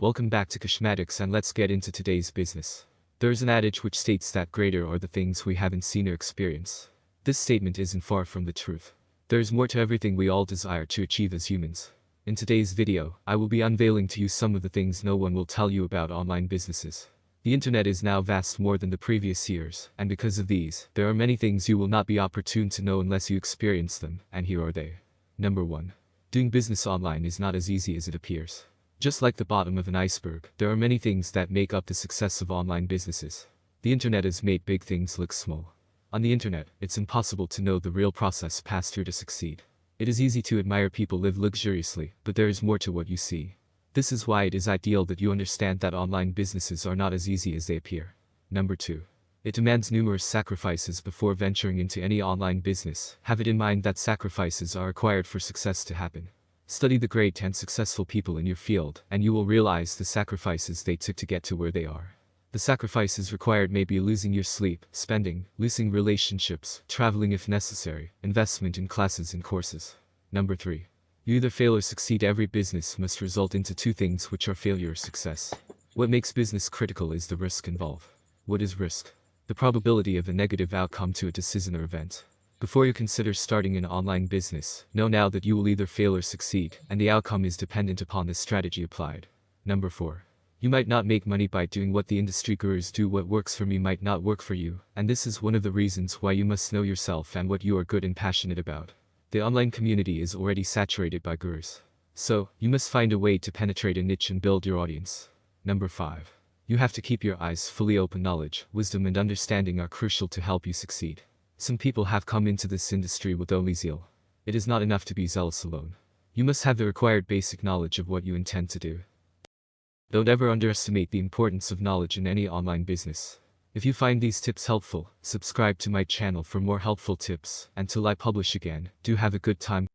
Welcome back to Cashmatics and let's get into today's business. There's an adage which states that greater are the things we haven't seen or experienced. This statement isn't far from the truth. There's more to everything we all desire to achieve as humans. In today's video, I will be unveiling to you some of the things no one will tell you about online businesses. The internet is now vast more than the previous years, and because of these, there are many things you will not be opportune to know unless you experience them, and here are they. Number 1. Doing business online is not as easy as it appears. Just like the bottom of an iceberg, there are many things that make up the success of online businesses. The internet has made big things look small. On the internet, it's impossible to know the real process passed through to succeed. It is easy to admire people live luxuriously, but there is more to what you see. This is why it is ideal that you understand that online businesses are not as easy as they appear. Number 2. It demands numerous sacrifices before venturing into any online business. Have it in mind that sacrifices are required for success to happen. Study the great and successful people in your field, and you will realize the sacrifices they took to get to where they are. The sacrifices required may be losing your sleep, spending, losing relationships, traveling if necessary, investment in classes and courses. Number 3. You either fail or succeed every business must result into two things which are failure or success. What makes business critical is the risk involved. What is risk? The probability of a negative outcome to a decision or event. Before you consider starting an online business, know now that you will either fail or succeed, and the outcome is dependent upon the strategy applied. Number 4. You might not make money by doing what the industry gurus do what works for me might not work for you, and this is one of the reasons why you must know yourself and what you are good and passionate about. The online community is already saturated by gurus. So, you must find a way to penetrate a niche and build your audience. Number 5. You have to keep your eyes fully open knowledge, wisdom and understanding are crucial to help you succeed. Some people have come into this industry with only zeal. It is not enough to be zealous alone. You must have the required basic knowledge of what you intend to do. Don't ever underestimate the importance of knowledge in any online business. If you find these tips helpful, subscribe to my channel for more helpful tips, until I publish again, do have a good time.